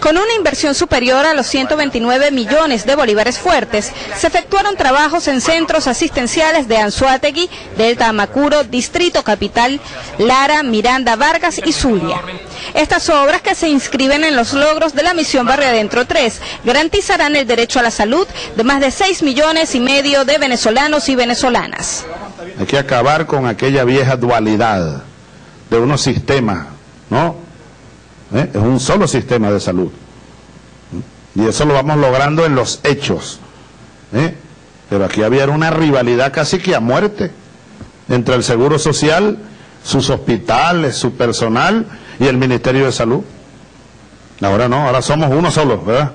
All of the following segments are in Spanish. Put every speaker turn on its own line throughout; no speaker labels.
Con una inversión superior a los 129 millones de bolívares fuertes, se efectuaron trabajos en centros asistenciales de Anzuategui, Delta Amacuro, Distrito Capital, Lara, Miranda, Vargas y Zulia. Estas obras que se inscriben en los logros de la misión Barrio Adentro 3 garantizarán el derecho a la salud de más de 6 millones y medio de venezolanos y venezolanas.
Hay que acabar con aquella vieja dualidad de unos sistemas, ¿no? ¿Eh? Es un solo sistema de salud. Y eso lo vamos logrando en los hechos. ¿eh? Pero aquí había una rivalidad casi que a muerte entre el Seguro Social, sus hospitales, su personal y el Ministerio de Salud. Ahora no, ahora somos uno solo, ¿verdad?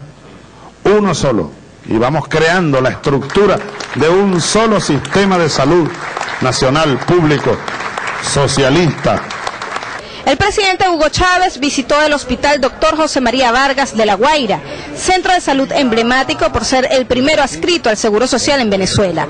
Uno solo. Y vamos creando la estructura de un solo sistema de salud nacional, público, socialista,
el presidente Hugo Chávez visitó el hospital Dr. José María Vargas de La Guaira, centro de salud emblemático por ser el primero adscrito al Seguro Social en Venezuela.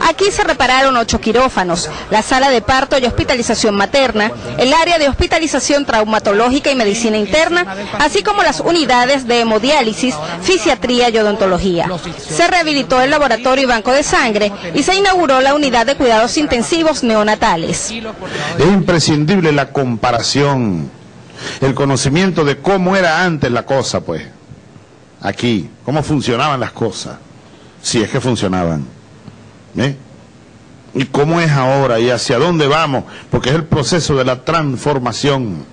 Aquí se repararon ocho quirófanos, la sala de parto y hospitalización materna, el área de hospitalización traumatológica y medicina interna, así como las unidades de hemodiálisis, fisiatría y odontología. Se rehabilitó el laboratorio y banco de sangre y se inauguró la unidad de cuidados intensivos neonatales.
Es imprescindible la comparación el conocimiento de cómo era antes la cosa, pues, aquí, cómo funcionaban las cosas, si es que funcionaban. ¿eh? Y cómo es ahora y hacia dónde vamos, porque es el proceso de la transformación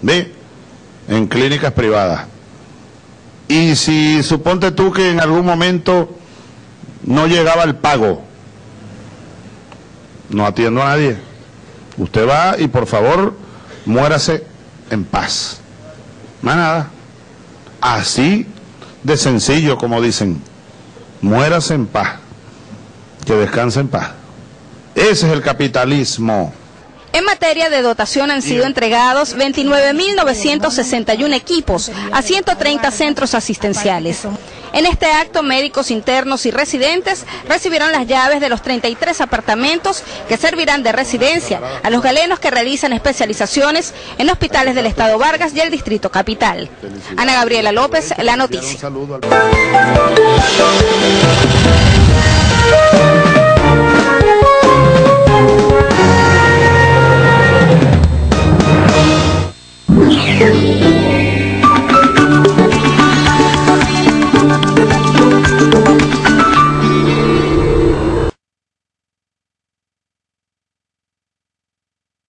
¿ve? en clínicas privadas. Y si suponte tú que en algún momento no llegaba el pago, no atiendo a nadie. Usted va y por favor muérase en paz. Más nada. Así de sencillo como dicen, muérase en paz, que descanse en paz. Ese es el capitalismo.
En materia de dotación han sido entregados 29.961 equipos a 130 centros asistenciales. En este acto, médicos internos y residentes recibieron las llaves de los 33 apartamentos que servirán de residencia a los galenos que realizan especializaciones en hospitales del Estado Vargas y el Distrito Capital. Ana Gabriela López, La Noticia.